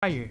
fire then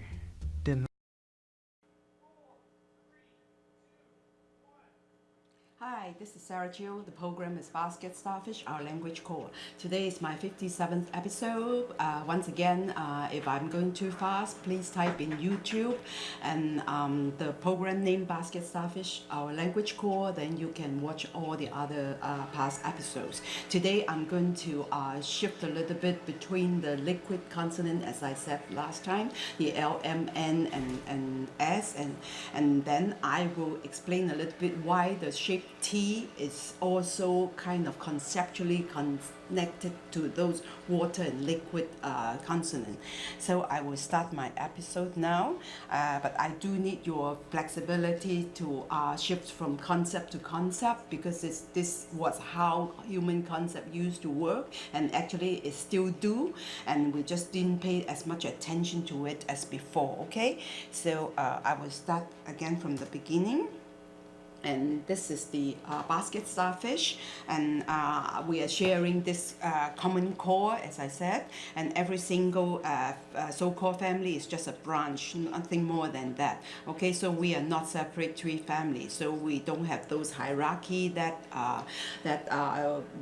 this is Sarah Chiu. The program is Basket Starfish, our language core. Today is my 57th episode. Uh, once again, uh, if I'm going too fast, please type in YouTube and um, the program name Basket Starfish, our language core. Then you can watch all the other uh, past episodes. Today, I'm going to uh, shift a little bit between the liquid consonant, as I said last time, the L, M, N, and, and S, and, and then I will explain a little bit why the shape T is also kind of conceptually connected to those water and liquid uh, consonant. So I will start my episode now, uh, but I do need your flexibility to uh, shift from concept to concept because this, this was how human concept used to work and actually it still do and we just didn't pay as much attention to it as before, okay? So uh, I will start again from the beginning and this is the uh, basket starfish. And uh, we are sharing this uh, common core as I said. And every single uh, uh, so-called family is just a branch nothing more than that. Okay so we are not separate tree families. So we don't have those hierarchy that uh, that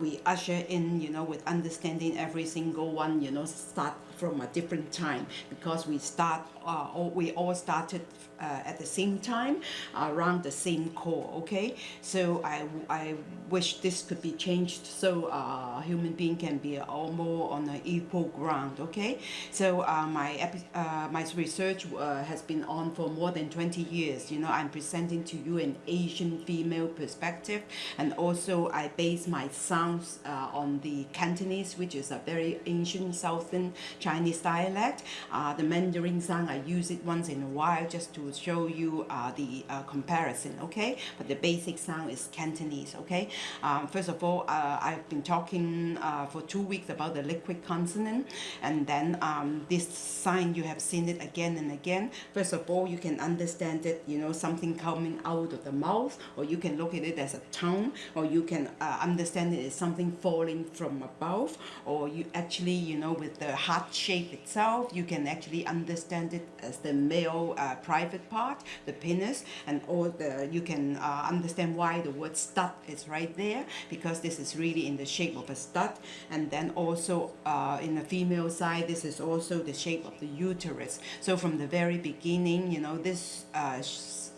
we usher in you know with understanding every single one you know start from a different time because we start uh, all, we all started uh, at the same time around the same core okay? So I, I wish this could be changed so uh, human being can be all more on an equal ground okay? So uh, my uh, my research uh, has been on for more than 20 years. You know I'm presenting to you an Asian female perspective and also I base my sounds uh, on the Cantonese which is a very ancient southern Chinese dialect. Uh, the Mandarin sound I use it once in a while just to show you uh, the uh, comparison okay? But the basic sound is Cantonese okay? Um, first of all uh, I've been talking uh, for two weeks about the liquid consonant. And then um, this sign you have seen it again and again. First of all you can understand it you know something coming out of the mouth or you can look at it as a tongue or you can uh, understand it as something falling from above or you actually you know with the heart shape itself you can actually understand it as the male uh, private part, the penis, and all the you can uh, understand why the word stud is right there because this is really in the shape of a stud, and then also uh, in the female side, this is also the shape of the uterus. So from the very beginning, you know this uh,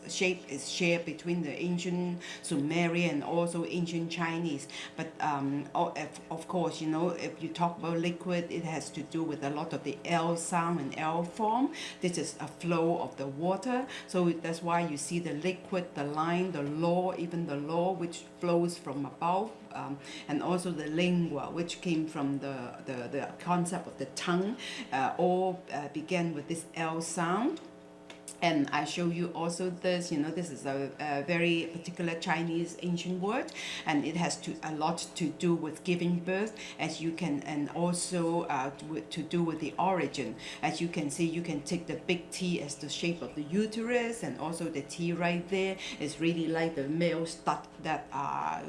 shape is shared between the ancient Sumerian and also ancient Chinese. But um, of course, you know, if you talk about liquid, it has to do with a lot of the L sound and L form. This is a flow of the water. So that's why you see the liquid, the line, the law, even the law which flows from above um, and also the lingua, which came from the, the, the concept of the tongue, uh, all uh, began with this L sound and I show you also this you know this is a, a, very particular Chinese ancient word and it has to a lot to do with giving birth as you can and also uh, to, do with the origin. As you can see you can take the big T as the shape of the uterus and also the T right there is really like the male stud that uh,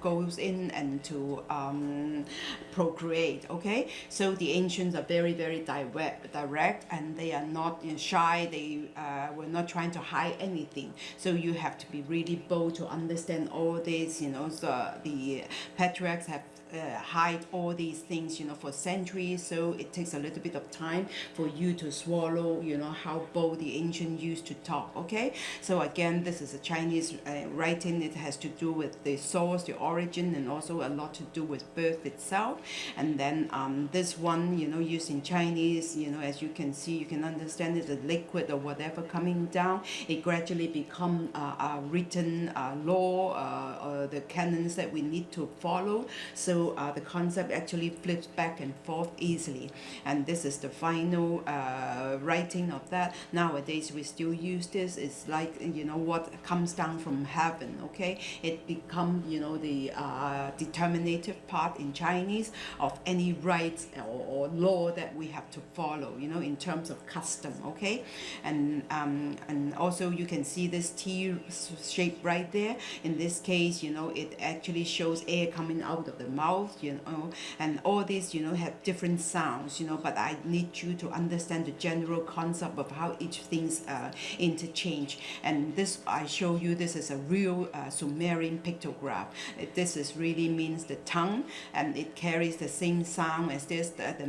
goes in and to um, procreate okay? So the ancients are very very direct direct and they are not you know, shy. They uh, we're not trying to hide anything. So you have to be really bold to understand all this you know so the patriarchs have uh, hide all these things you know for centuries. So it takes a little bit of time for you to swallow you know how bold the ancient used to talk okay? So again this is a Chinese uh, writing. It has to do with the source the origin and also a lot to do with birth itself. And then um, this one you know used in Chinese you know as you can see you can understand it the liquid or whatever coming down. It gradually become uh, a written uh, law uh, the canons that we need to follow. So uh, the concept actually flips back and forth easily. And this is the final uh, writing of that. Nowadays we still use this. It's like you know what comes down from heaven okay? It become you know the uh, determinative part in Chinese of any rights or, or law that we have to follow you know in terms of custom okay? And um, and also you can see this T shape right there. In this case you know it actually shows air coming out of the mouth mouth, you know, and all these, you know, have different sounds, you know, but I need you to understand the general concept of how each things uh, interchange. And this, I show you, this is a real uh, Sumerian pictograph. This is really means the tongue, and it carries the same sound as this, the, the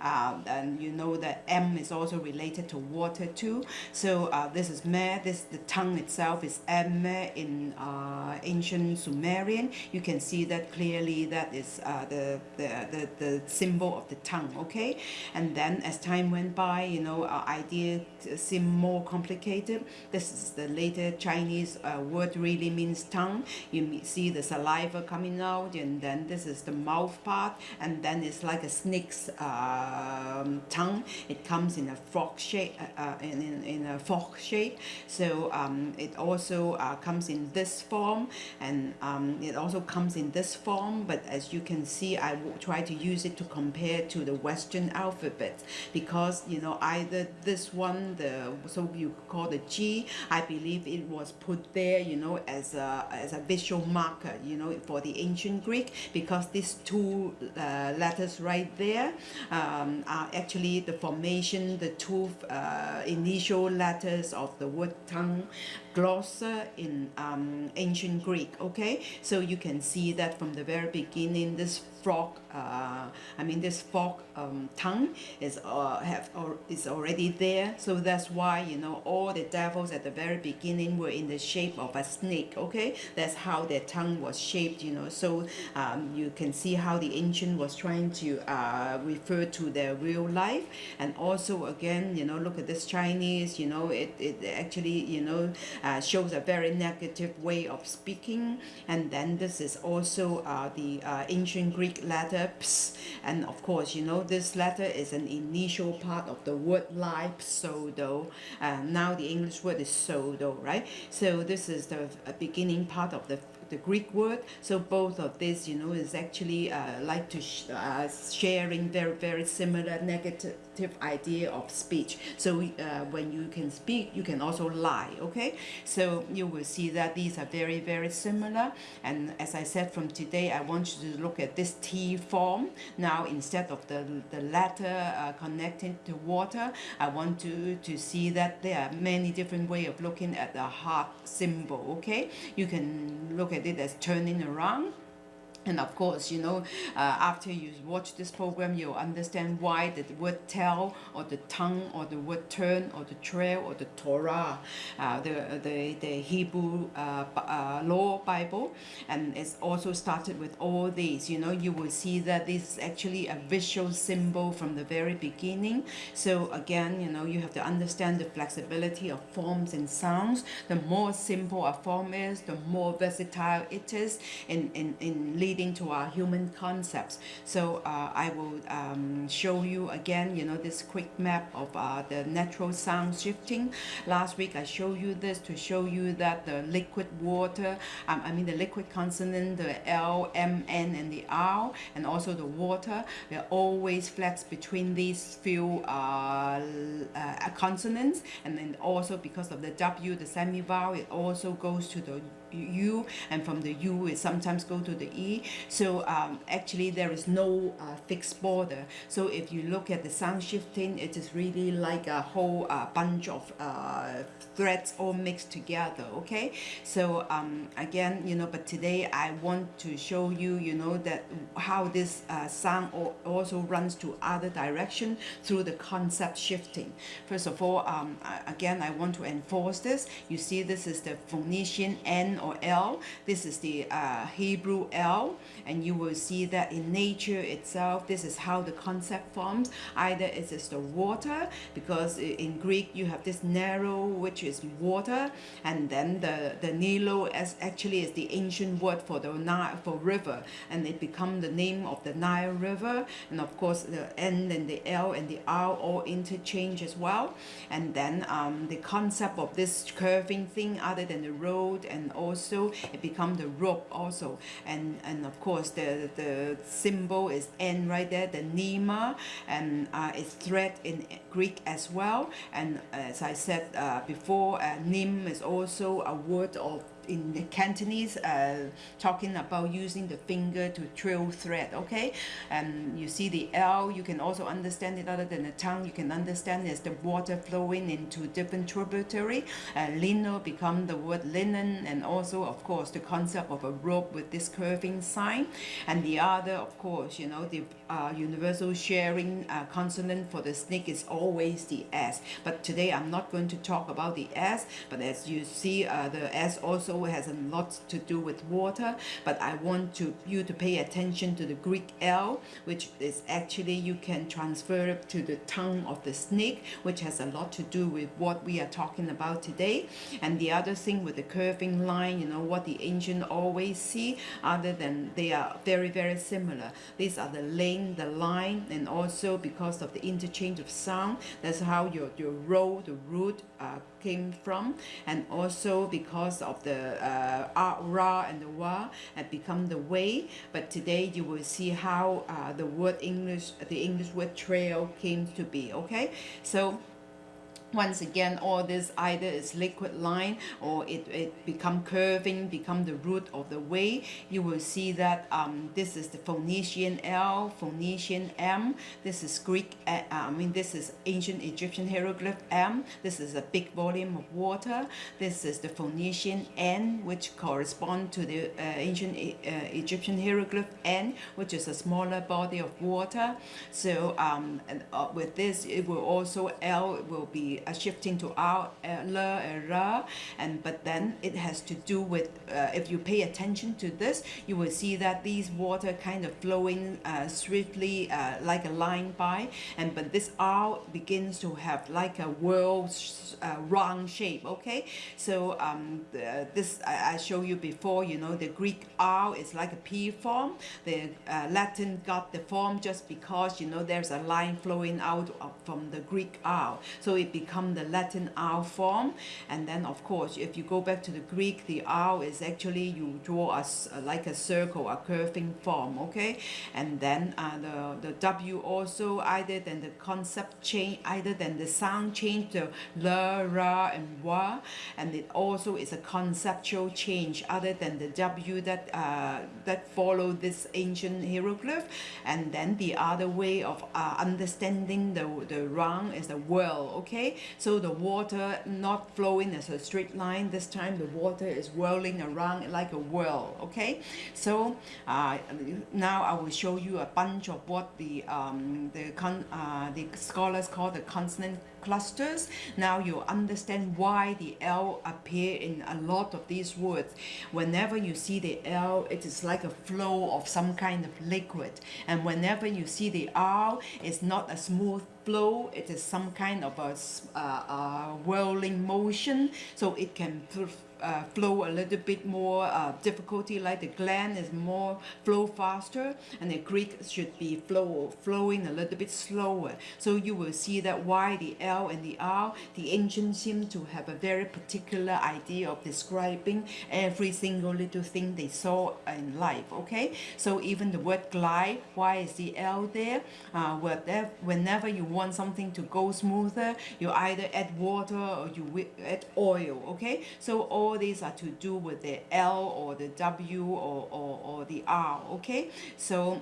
uh, and you know that M is also related to water too. So uh, this is me, this, the tongue itself is M in uh, ancient Sumerian. You can see that clearly that is uh, the, the, the, the symbol of the tongue, okay? And then as time went by, you know, our idea seemed more complicated. This is the later Chinese uh, word really means tongue. You see the saliva coming out and then this is the mouth part and then it's like a snake's um, tongue. It comes in a frog shape, uh, uh in, in, in, a fork shape. So um, it also uh, comes in this form and um, it also comes in this form but as you can see I will try to use it to compare to the Western alphabet because you know either this one the so you call the G I believe it was put there you know as a, as a visual marker you know for the ancient Greek because these two uh, letters right there um, are actually the formation the two uh, initial letters of the word tongue glossa in um, ancient Greek okay? So you can see that from the very beginning this frog uh, I mean this frog um, tongue is uh, have or is already there. So that's why you know all the devils at the very beginning were in the shape of a snake okay? That's how their tongue was shaped you know? So um, you can see how the ancient was trying to uh, refer to their real life. And also again you know look at this Chinese you know it, it actually you know uh, shows a very negative way of speaking. And then this is also uh, the uh, ancient Greek letter ps and of course you know this letter is an initial part of the word life pseudo and now the English word is pseudo right? So this is the beginning part of the the Greek word. So both of this, you know, is actually uh, like to sh uh, sharing very, very similar negative idea of speech. So uh, when you can speak, you can also lie, okay? So you will see that these are very, very similar. And as I said from today, I want you to look at this T form. Now, instead of the, the letter uh, connecting to water, I want to, to see that there are many different way of looking at the heart symbol, okay? You can look at it as turning around and of course, you know, uh, after you watch this program, you'll understand why the word tell or the tongue or the word turn or the trail or the Torah, uh, the, the, the Hebrew uh, uh, law Bible. And it's also started with all these, you know, you will see that this is actually a visual symbol from the very beginning. So again, you know, you have to understand the flexibility of forms and sounds. The more simple a form is, the more versatile it is in, in, in leading leading to our human concepts. So uh, I will um, show you again, you know, this quick map of uh, the natural sound shifting. Last week I showed you this to show you that the liquid water, um, I mean the liquid consonant, the L, M, N, and the R, and also the water, they always flex between these few uh, uh consonants, and then also because of the W, the semi-vowel, it also goes to the U and from the U it sometimes go to the E. So um, actually there is no uh, fixed border. So if you look at the sound shifting it is really like a whole uh, bunch of uh, threads all mixed together okay? So um, again you know but today I want to show you you know that how this uh, sound also runs to other direction through the concept shifting. First of all um, again I want to enforce this. You see this is the Phoenician N or L. This is the uh, Hebrew L and you will see that in nature itself this is how the concept forms. Either it is the water because in Greek you have this narrow which is water and then the the Nilo as actually is the ancient word for the Nile for river and it become the name of the Nile River and of course the N and the L and the R all interchange as well. And then um, the concept of this curving thing other than the road and also it become the rope also. And and of course the the symbol is N right there the Nema and uh, it's thread in Greek as well. And as I said uh, before uh, Nim is also a word of in the Cantonese, uh, talking about using the finger to trill thread, okay? And you see the L, you can also understand it other than the tongue, you can understand as the water flowing into different tributary. Uh, lino become the word linen, and also, of course, the concept of a rope with this curving sign. And the other, of course, you know, the uh, universal sharing uh, consonant for the snake is always the S. But today I'm not going to talk about the S, but as you see, uh, the S also has a lot to do with water. But I want to you to pay attention to the Greek L, which is actually you can transfer to the tongue of the snake, which has a lot to do with what we are talking about today. And the other thing with the curving line, you know, what the ancient always see, other than they are very, very similar. These are the lane, the line, and also because of the interchange of sound, that's how your, your row, the root uh, came from. And also because of the uh, ra and the wa have become the way. But today you will see how uh, the word English, the English word trail came to be, okay? So once again all this either is liquid line or it, it become curving become the root of the way you will see that um, this is the Phoenician L Phoenician M. This is Greek uh, I mean this is ancient Egyptian hieroglyph M. This is a big volume of water. This is the Phoenician N which correspond to the uh, ancient uh, Egyptian hieroglyph N which is a smaller body of water. So um, uh, with this it will also L will be uh, shifting to R, uh, ra, and but then it has to do with uh, if you pay attention to this, you will see that these water kind of flowing uh, swiftly uh, like a line by, and but this R begins to have like a world uh, round shape. Okay, so um, the, this I, I show you before. You know the Greek R is like a P form. The uh, Latin got the form just because you know there's a line flowing out from the Greek R, so it become the Latin R form. And then of course, if you go back to the Greek, the R is actually you draw us like a circle, a curving form, okay? And then uh, the, the W also either than the concept change, either than the sound change to la, ra, and wa. And it also is a conceptual change other than the W that, uh, that follow this ancient hieroglyph. And then the other way of uh, understanding the, the is the whirl, okay? So the water not flowing as a straight line. This time the water is whirling around like a whirl. Okay. So uh, now I will show you a bunch of what the um, the con uh, the scholars call the consonant clusters. Now you understand why the L appear in a lot of these words. Whenever you see the L, it is like a flow of some kind of liquid. And whenever you see the R, it's not a smooth flow, it is some kind of a, uh, uh, whirling motion. So it can uh, flow a little bit more uh, difficulty like the gland is more flow faster and the Greek should be flow flowing a little bit slower. So you will see that why the L and the R the ancients seem to have a very particular idea of describing every single little thing they saw in life okay? So even the word glide why is the L there? Uh, whenever you want something to go smoother you either add water or you add oil okay? So all all these are to do with the L or the W or, or, or the R okay? So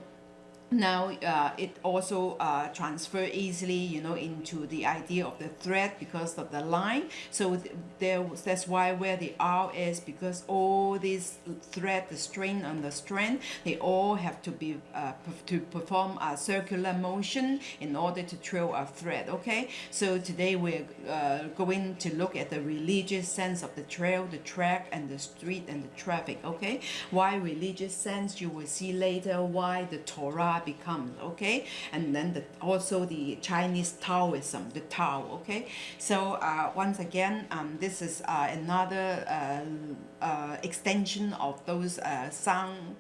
now uh, it also uh, transfer easily you know into the idea of the thread because of the line. So th there that's why where the R is because all these thread the strain and the strand they all have to be uh, to perform a circular motion in order to trail a thread okay? So today we're uh, going to look at the religious sense of the trail the track and the street and the traffic okay? Why religious sense? You will see later why the Torah becomes okay? And then the, also the Chinese Taoism the Tao okay? So uh, once again um, this is uh, another uh, extension of those uh, sound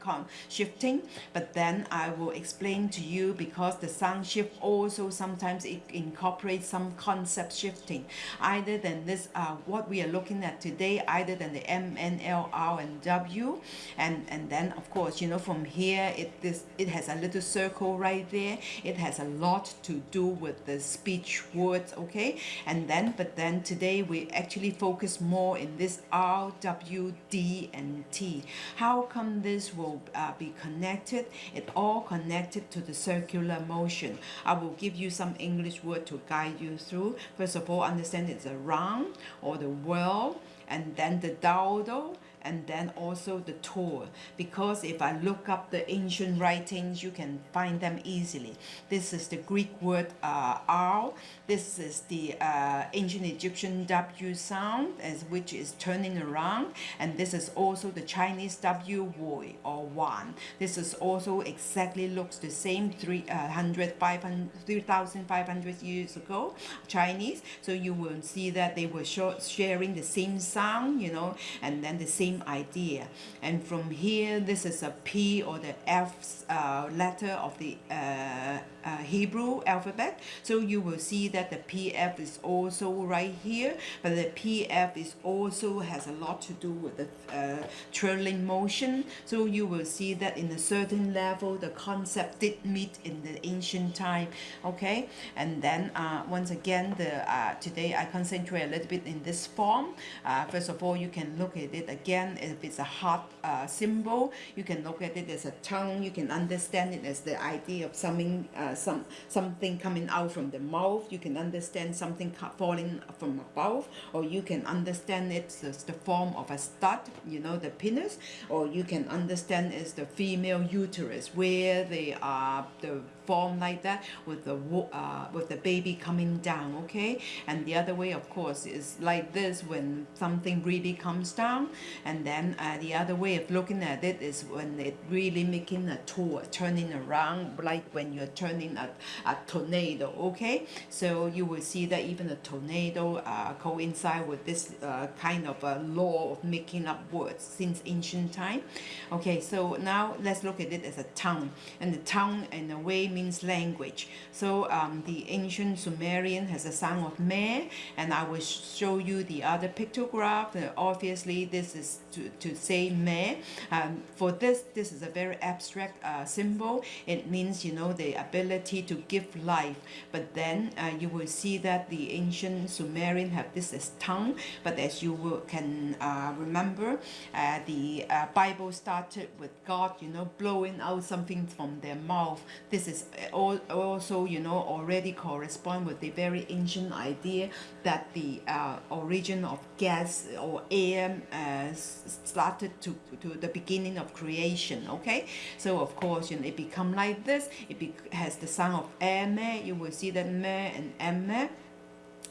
shifting but then I will explain to you because the sound shift also sometimes it incorporates some concept shifting. Either than this uh, what we are looking at today either than the M, N, L, R and W and and then of course you know from here it this it has a little circle right there. It has a lot to do with the speech words okay? And then but then today we actually focus more in this R W D and T. How come this will uh, be connected? It all connected to the circular motion. I will give you some English word to guide you through. First of all understand it's a round or the world and then the dowel and then also the tour. Because if I look up the ancient writings you can find them easily. This is the Greek word uh, R this is the uh, ancient Egyptian W sound as which is turning around. And this is also the Chinese W Woi or Wan. This is also exactly looks the same 300 500 3500 years ago Chinese. So you will see that they were sharing the same sound you know and then the same same idea. And from here this is a P or the F uh, letter of the uh, uh, Hebrew alphabet. So you will see that the PF is also right here but the PF is also has a lot to do with the uh, trailing motion. So you will see that in a certain level the concept did meet in the ancient time okay? And then uh, once again the uh, today I concentrate a little bit in this form. First of all you can look at it again if it's a heart uh, symbol you can look at it as a tongue you can understand it as the idea of something uh, some something coming out from the mouth you can understand something falling from above or you can understand it as the form of a stud you know the penis or you can understand as the female uterus where they are the form like that with the uh, with the baby coming down okay? And the other way of course is like this when something really comes down. And then uh, the other way of looking at it is when it really making a tour turning around like when you're turning a, a tornado okay? So you will see that even a tornado uh, coincide with this uh, kind of a law of making up words since ancient time. Okay so now let's look at it as a tongue and the tongue in a way means language. So um, the ancient Sumerian has a sound of meh, and I will show you the other pictograph. Uh, obviously, this is to, to say meh. Um, for this, this is a very abstract uh, symbol. It means, you know, the ability to give life. But then uh, you will see that the ancient Sumerian have this as tongue. But as you will, can uh, remember, uh, the uh, Bible started with God, you know, blowing out something from their mouth. This is also you know already correspond with the very ancient idea that the uh, origin of gas or air uh, started to, to the beginning of creation okay? So of course you know it become like this. It has the sound of air you will see that me and emme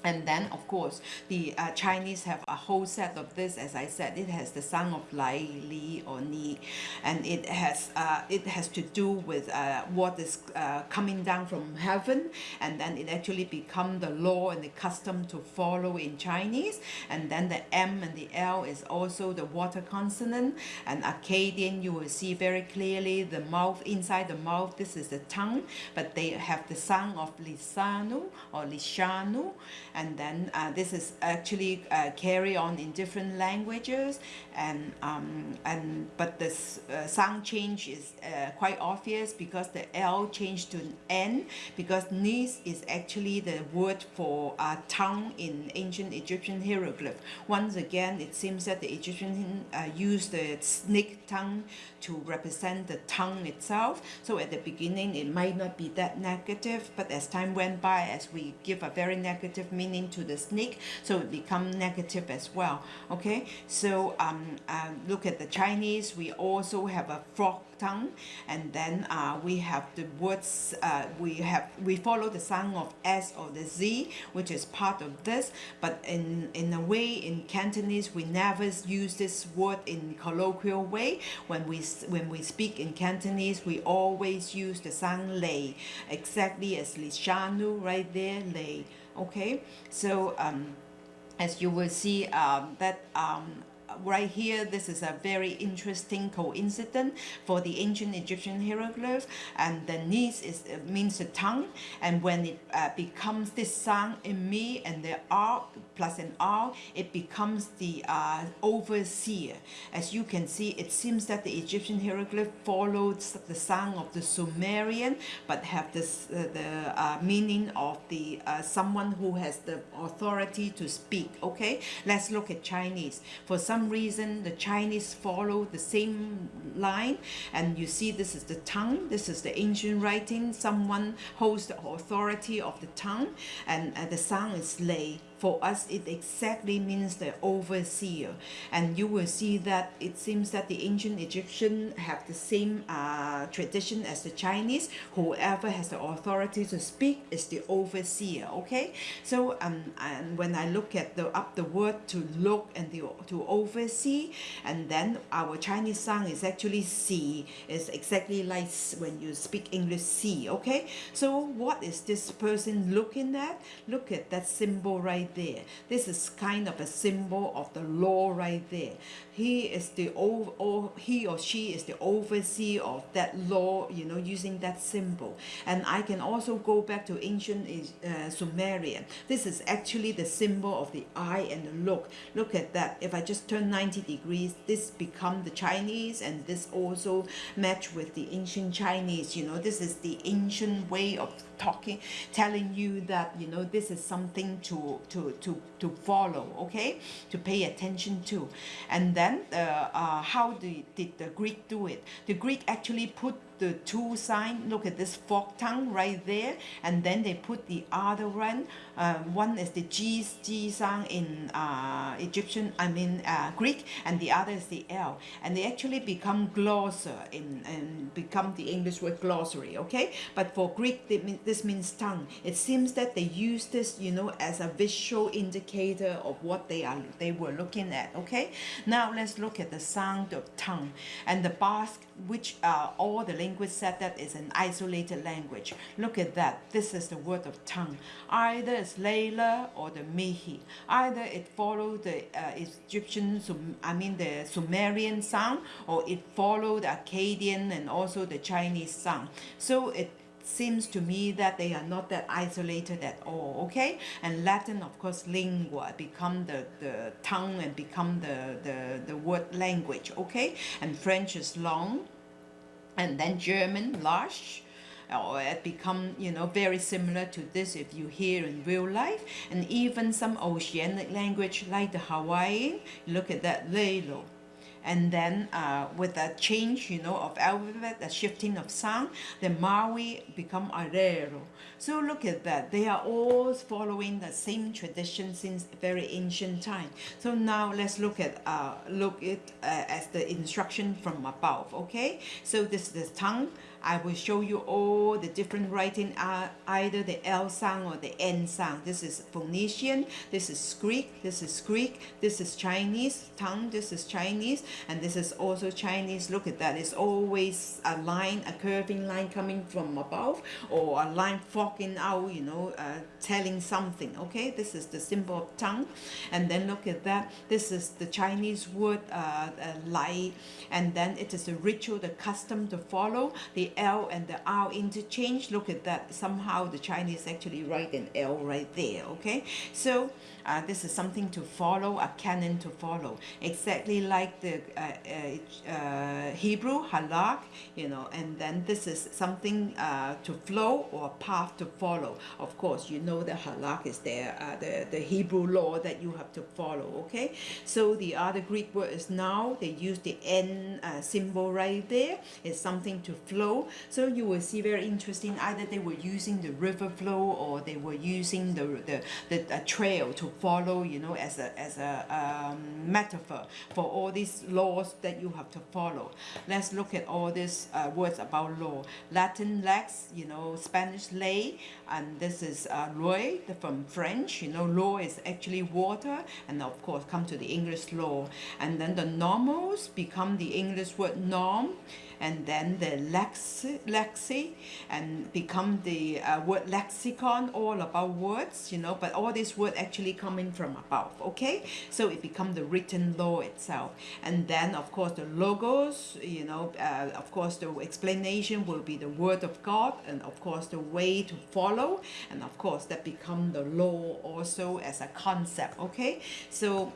and then of course the uh, Chinese have a whole set of this as I said it has the sound of lai li or ni. And it has uh, it has to do with uh, what is uh, coming down from heaven. And then it actually become the law and the custom to follow in Chinese. And then the M and the L is also the water consonant. And Akkadian you will see very clearly the mouth inside the mouth this is the tongue. But they have the sound of lisanu or lishanu and then uh, this is actually uh, carry on in different languages. And um, and but the uh, sound change is uh, quite obvious because the L changed to N because nis is actually the word for uh, tongue in ancient Egyptian hieroglyph. Once again it seems that the Egyptian uh, used the snake tongue to represent the tongue itself. So at the beginning it might not be that negative but as time went by as we give a very negative meaning meaning to the snake so it become negative as well okay? So um, uh, look at the Chinese we also have a frog tongue and then uh, we have the words uh, we have we follow the sound of S or the Z which is part of this but in in a way in Cantonese we never use this word in colloquial way. When we when we speak in Cantonese we always use the sound lei exactly as lishanu right there lei okay so um, as you will see um, that um, right here, this is a very interesting coincidence for the ancient Egyptian hieroglyph. And the nis is uh, means the tongue. And when it uh, becomes this sound in me and the R plus an R, it becomes the uh, overseer. As you can see, it seems that the Egyptian hieroglyph follows the sound of the Sumerian, but have this uh, the uh, meaning of the uh, someone who has the authority to speak. Okay, let's look at Chinese. For some reason, the Chinese follow the same line, and you see this is the tongue. This is the ancient writing. Someone holds the authority of the tongue, and uh, the sound is lay for us it exactly means the overseer. And you will see that it seems that the ancient Egyptian have the same uh, tradition as the Chinese. Whoever has the authority to speak is the overseer okay? So um and when I look at the up the word to look and the to oversee and then our Chinese sound is actually see. Is exactly like when you speak English see okay? So what is this person looking at? Look at that symbol right there. This is kind of a symbol of the law right there. He is the or he or she is the overseer of that law, you know, using that symbol. And I can also go back to ancient uh, Sumerian. This is actually the symbol of the eye and the look. Look at that. If I just turn 90 degrees, this become the Chinese and this also match with the ancient Chinese. You know, this is the ancient way of talking telling you that you know this is something to to to to follow okay? To pay attention to. And then uh, uh, how did, did the greek do it? The greek actually put the two sign look at this fork tongue right there and then they put the other one uh, one is the G, G sound in uh, Egyptian I mean uh, Greek and the other is the L. And they actually become glosser in and become the English word glossary okay? But for Greek mean, this means tongue. It seems that they use this you know as a visual indicator of what they are they were looking at okay? Now let's look at the sound of tongue. And the Basque which uh, all the linguists said that is an isolated language. Look at that. This is the word of tongue. Either it's Layla or the Mehi. Either it follows the uh, Egyptian, I mean the Sumerian sound, or it followed the Akkadian and also the Chinese sound. So it seems to me that they are not that isolated at all okay? And latin of course lingua become the the tongue and become the the the word language okay? And french is long and then german large or it become you know very similar to this if you hear in real life. And even some oceanic language like the hawaiian look at that lelo and then uh, with a change you know of alphabet a shifting of sound the Maori become Arero. So look at that. They are all following the same tradition since very ancient time. So now let's look at uh, look it uh, as the instruction from above okay? So this is the tongue I will show you all the different writing uh, either the L sound or the N sound. This is Phoenician this is Greek this is Greek this is Chinese tongue this is Chinese and this is also Chinese. Look at that. It's always a line a curving line coming from above or a line forking out you know uh, telling something okay? This is the symbol of tongue. And then look at that. This is the Chinese word uh, uh, and then it is a ritual the custom to follow. The L and the R interchange look at that. Somehow the Chinese actually write an L right there okay? So uh, this is something to follow a canon to follow. Exactly like the uh, uh, uh, Hebrew halak you know and then this is something to flow or a path to follow. Of course you know the halak is there the, the Hebrew law that you have to follow okay? So the other Greek word is now they use the N symbol right there. It's something to flow. So you will see very interesting either they were using the river flow or they were using the, the, the trail to follow you know as a as a um, metaphor for all these laws that you have to follow. Let's look at all these uh, words about law. Latin lex you know Spanish ley and this is uh, loi from French you know law is actually water and of course come to the English law. And then the normals become the English word norm and then the lexi, lexi and become the uh, word lexicon all about words you know but all these words actually coming from above okay? So it become the written law itself. And then of course the logos you know uh, of course the explanation will be the word of God and of course the way to follow and of course that become the law also as a concept okay? So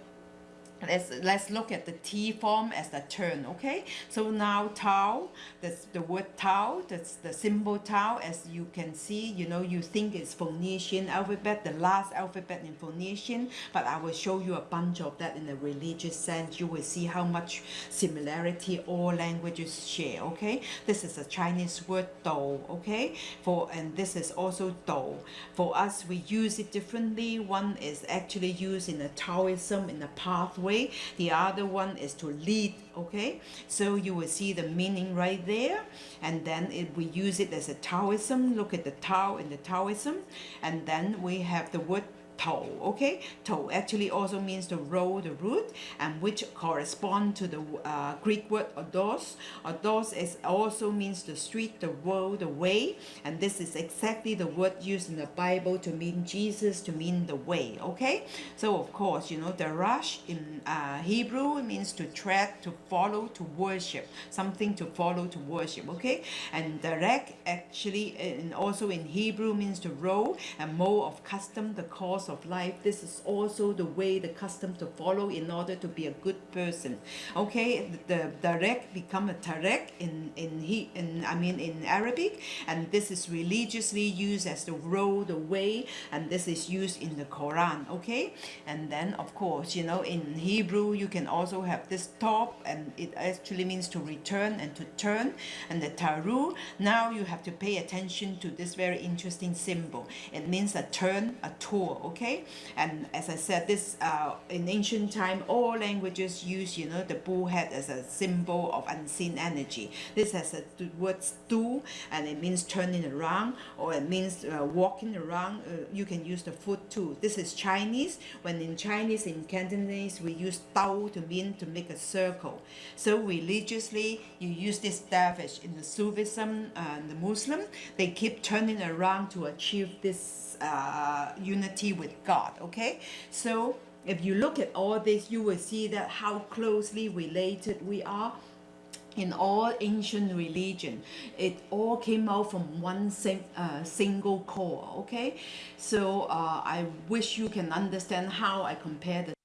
let's let's look at the T form as the turn okay? So now tau that's the word tau that's the symbol tau. As you can see you know you think it's Phoenician alphabet the last alphabet in Phoenician but I will show you a bunch of that in a religious sense. You will see how much similarity all languages share okay? This is a Chinese word dou okay? For and this is also dou for us we use it differently. One is actually used in a Taoism in a pathway way. The other one is to lead okay? So you will see the meaning right there. And then if we use it as a Taoism. Look at the Tao in the Taoism. And then we have the word toe okay? Toe actually also means the row the root and which correspond to the uh, Greek word odos. Odos is also means the street the road the way and this is exactly the word used in the Bible to mean Jesus to mean the way okay? So of course you know the rush in uh, Hebrew means to tread to follow to worship something to follow to worship okay? And direct actually and also in Hebrew means to row and mode of custom the course of life this is also the way the custom to follow in order to be a good person. Okay the direct become a tarek in in he in I mean in Arabic and this is religiously used as the road the way and this is used in the Quran okay? And then of course you know in Hebrew you can also have this top and it actually means to return and to turn and the taru. Now you have to pay attention to this very interesting symbol. It means a turn a tour okay okay? And as I said this uh, in ancient time all languages use you know the bull head as a symbol of unseen energy. This has a word stu and it means turning around or it means uh, walking around. Uh, you can use the foot too. This is Chinese. When in Chinese in Cantonese we use dao to mean to make a circle. So religiously you use this dervish in the Sufism and the Muslim. They keep turning around to achieve this uh, unity with God okay? So if you look at all this you will see that how closely related we are in all ancient religion. It all came out from one sing, uh, single core okay? So uh, I wish you can understand how I compare the